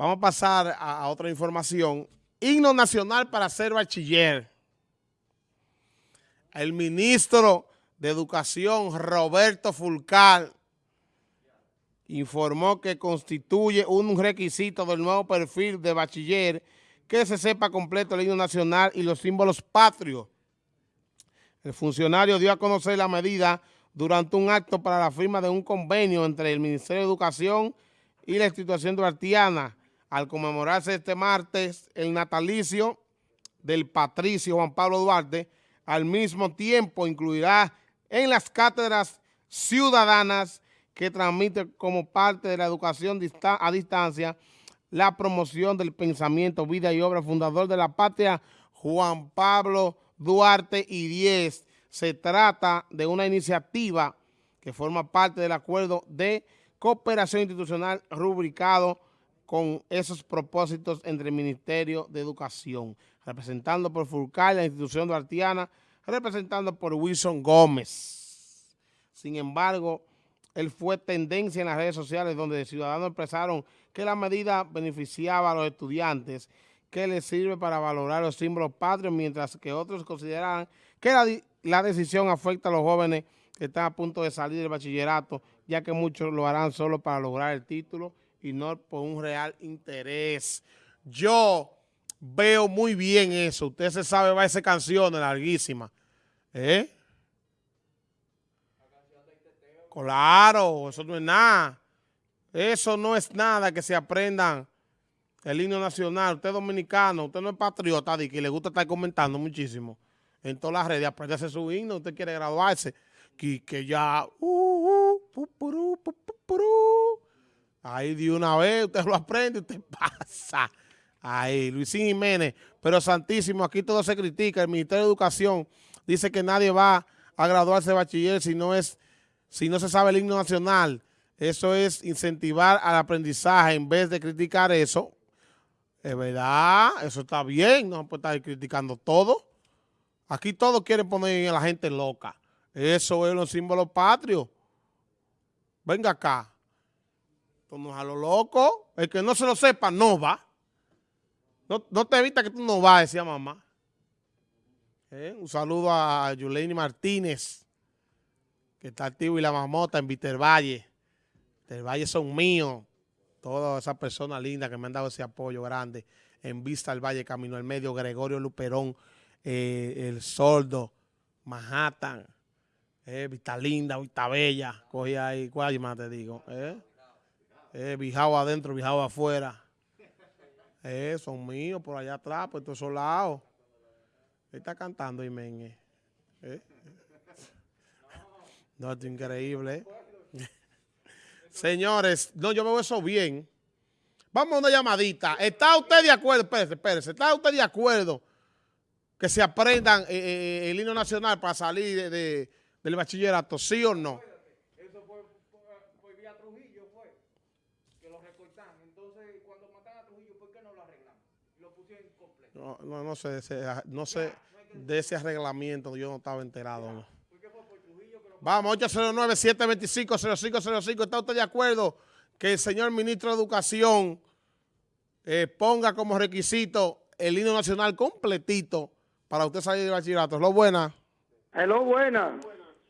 Vamos a pasar a, otra información. Himno nacional para ser bachiller. El ministro de Educación, Roberto Fulcar, informó que constituye un requisito del nuevo perfil de bachiller que se sepa completo el himno nacional y los símbolos patrios. El funcionario dio a conocer la medida durante un acto para la firma de un convenio entre el Ministerio de Educación y la institución duartiana al conmemorarse este martes el natalicio del patricio Juan Pablo Duarte, al mismo tiempo incluirá en las cátedras ciudadanas que transmite como parte de la educación a distancia la promoción del pensamiento, vida y obra fundador de la patria Juan Pablo Duarte y 10. Se trata de una iniciativa que forma parte del acuerdo de cooperación institucional rubricado con esos propósitos entre el Ministerio de Educación, representando por Fulcar, la institución duartiana, representando por Wilson Gómez. Sin embargo, él fue tendencia en las redes sociales donde ciudadanos expresaron que la medida beneficiaba a los estudiantes, que les sirve para valorar los símbolos patrios, mientras que otros consideraban que la decisión afecta a los jóvenes que están a punto de salir del bachillerato, ya que muchos lo harán solo para lograr el título y no por un real interés. Yo veo muy bien eso. Usted se sabe, va a esa canción larguísima. ¿Eh? Claro, eso no es nada. Eso no es nada que se aprendan el himno nacional. Usted es dominicano, usted no es patriota y que le gusta estar comentando muchísimo en todas las redes. Aprendese su himno, usted quiere graduarse. Que, que ya... Uh, uh, ahí de una vez usted lo aprende, usted pasa. Ahí, Luisín Jiménez. Pero santísimo, aquí todo se critica. El Ministerio de Educación dice que nadie va a graduarse de bachiller si no es si no se sabe el himno nacional, eso es incentivar al aprendizaje en vez de criticar eso. Es verdad, eso está bien, no puede estar criticando todo. Aquí todos quieren poner a la gente loca. Eso es los símbolos patrios. Venga acá. Tú a lo loco. El que no se lo sepa, no va. No, no te evita que tú no vas, decía mamá. Eh, un saludo a Yuleni Martínez que está activo y la mamota en Vitervalle. Vitervalle son míos. Todas esas personas lindas que me han dado ese apoyo grande en Vista al Valle, Camino al Medio, Gregorio Luperón, eh, El Soldo, Manhattan, eh, Vista Linda, Vista Bella, cogí ahí, ¿cuál más te digo? Eh, eh Bijao adentro, Bijao afuera. Eh, son míos por allá atrás, por todos esos lados. Él está cantando, Imen. Eh. No, es increíble. Señores, no, yo veo eso bien. Vamos a una llamadita. ¿Está usted de acuerdo? Espérese, espérese. ¿Está usted de acuerdo que se aprendan eh, eh, el himno nacional para salir de, del bachillerato? ¿Sí o no? Eso fue por vía Trujillo, fue, que lo recortaron. Entonces, cuando matan a Trujillo, ¿por qué no lo arreglan? Lo pusieron completo. No, no, no sé, no sé de ese arreglamiento, yo no estaba enterado. ¿no? Vamos, 809-725-0505. ¿Está usted de acuerdo que el señor ministro de Educación eh, ponga como requisito el himno nacional completito para usted salir de bachillerato? ¿Lo buena? Hello, buena.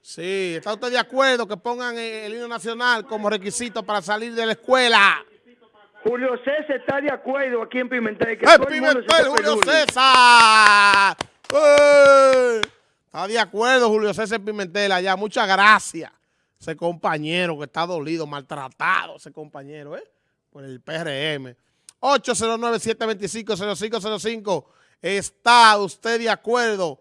Sí, ¿está usted de acuerdo que pongan el himno nacional como requisito para salir de la escuela? Julio César está de acuerdo aquí en Pimentel. Que Pimentel, Julio César! ¡Eh! Está de acuerdo Julio César Pimentel allá. Muchas gracias. Ese compañero que está dolido, maltratado, ese compañero, ¿eh? Por el PRM. 809-725-0505. ¿Está usted de acuerdo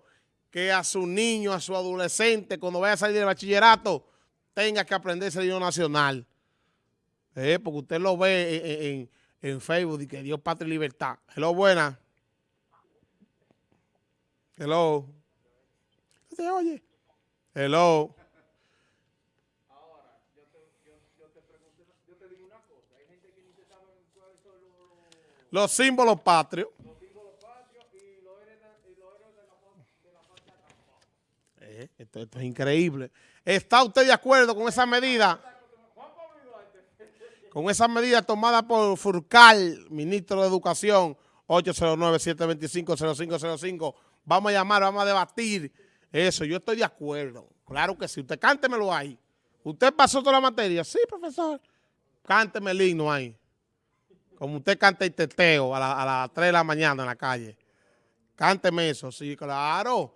que a su niño, a su adolescente, cuando vaya a salir del bachillerato, tenga que aprenderse el idioma nacional? ¿Eh? Porque usted lo ve en, Facebook y que Dios, patria y libertad. Hello, buena. Hello oye. Hello. Se cuáles son los, los símbolos patrios. Los símbolos patrios y los héroes de, la, patria. Eh, esto, esto es increíble. ¿Está usted de acuerdo con esa medida? Con esas medidas tomadas por Furcal, ministro de Educación, 809-725-0505. Vamos a llamar, vamos a debatir eso. Yo estoy de acuerdo. Claro que sí. Usted cántemelo ahí. ¿Usted pasó toda la materia? Sí, profesor. Cánteme el himno ahí. Como usted canta el teteo a, a las 3 de la mañana en la calle. Cánteme eso, sí, claro.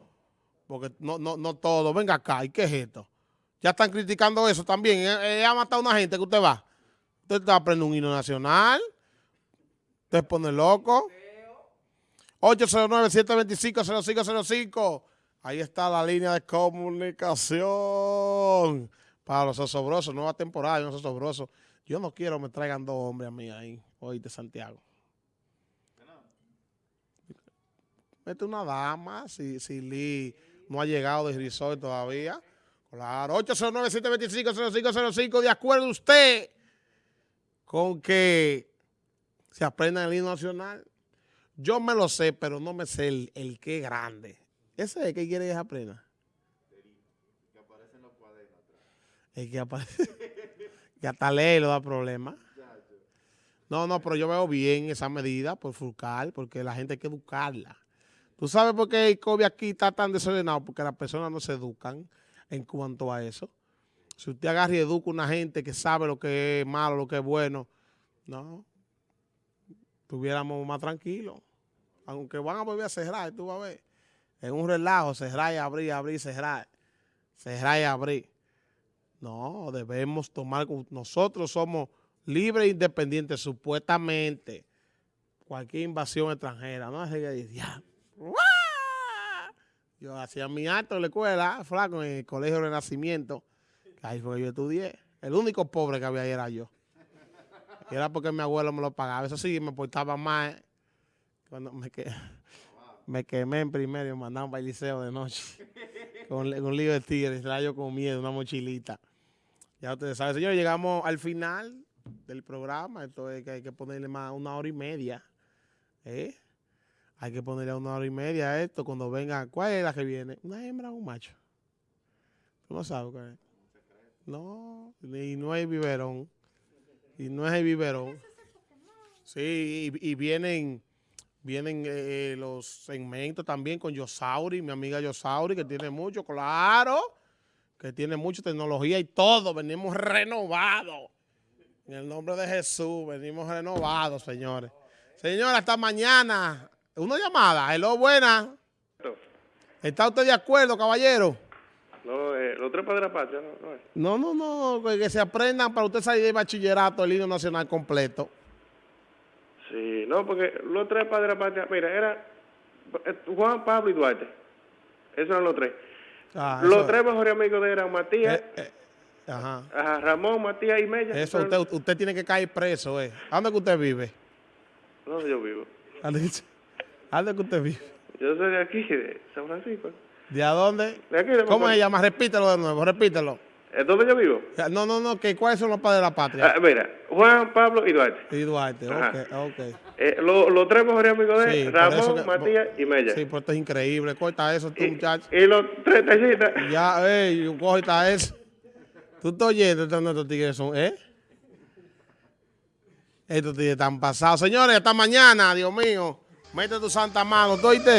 Porque no, no, no todo. Venga acá, ¿y qué es esto? Ya están criticando eso también. Eh, eh, ha matado a una gente que usted va. Usted está aprendiendo un himno nacional. Usted pone loco. 809-725-0505. Ahí está la línea de comunicación. Para los osobrosos, nueva temporada, los osobrosos. Yo no quiero me traigan dos hombres a mí ahí, de Santiago. Mete una dama, si, si Lee no ha llegado de resort todavía. Claro, 809-725-0505. De acuerdo usted con que se aprenda el himno nacional. Yo me lo sé, pero no me sé el, el qué grande. ¿Ese es el que quiere que se aprenda? El que aparece. que hasta ley lo da problema. No, no, pero yo veo bien esa medida por Furcal, porque la gente hay que educarla. ¿Tú sabes por qué el COVID aquí está tan desordenado? Porque las personas no se educan en cuanto a eso. Si usted agarra y educa a una gente que sabe lo que es malo, lo que es bueno, no, estuviéramos más tranquilos. Aunque van a volver a cerrar, tú vas a ver. En un relajo, cerrar y abrir, abrir, cerrar. Cerrar y abrir. No, debemos tomar, nosotros somos libres e independientes, supuestamente. Cualquier invasión extranjera, ¿no? Así que "Ya, ¡guau!". Yo hacía mi acto en la escuela, flaco, en el colegio Renacimiento. Ahí fue que yo estudié. El único pobre que había ahí era yo. Era porque mi abuelo me lo pagaba. Eso sí, me portaba más. eh, Cuando me, que- me quemé en primero me mandaban para el liceo de noche. Con, un lío de tigres, estaba yo con miedo, una mochilita. Ya ustedes saben, señores, llegamos al final del programa. Esto es que hay que ponerle más una hora y media. ¿eh? Hay que ponerle una hora y media a esto cuando venga. ¿Cuál es la que viene? ¿Una hembra o un macho? ¿Tú no sabes cuál es? No, y no hay biberón. Y no el biberón. Sí, y, vienen, vienen eh, los segmentos también con Yosauri, mi amiga Yosauri, que tiene mucho, claro, que tiene mucha tecnología y todo. Venimos renovados. En el nombre de Jesús, venimos renovados, señores. Señora, hasta mañana. Una llamada. Hello, buena. ¿Está usted de acuerdo, caballero? Los tres padres de patria, no, no es. No, no, no, que, se aprendan para usted salir del bachillerato el himno nacional completo. Sí, no, porque los tres padres de patria, mira, era eh, Juan, Pablo y Duarte. Esos eran los tres. Ah, los eso- tres mejores amigos de él eran Matías, eh, eh, ajá. ajá, Ramón, Matías y Mella. Eso, usted, usted tiene que caer preso, ¿eh? ¿A dónde que usted vive? No, yo vivo. ¿A dónde ¿a dónde que usted vive? Yo soy de aquí, de San Francisco. ¿De a dónde? De aquí, de ¿Cómo se llama? Repítelo de nuevo, repítelo. ¿Es donde yo vivo? No, no, no, que ¿cuáles son los padres de la patria? Ah, mira, Juan, Pablo y Duarte. Y Duarte, Ajá. ok, ok. Eh, lo- los tres mejores amigos de Sí, Ramón, que- Matías y Mella. Sí, pues esto es increíble. Corta eso, tú, muchacho. y los tres taxistas. Ya, ey, corta eso. Tú estás oyendo, estos estos tigres son, ¿eh? Estos tigres están pasados. Señores, hasta mañana, Dios mío. Mete tu santa mano, ¿tú oíste?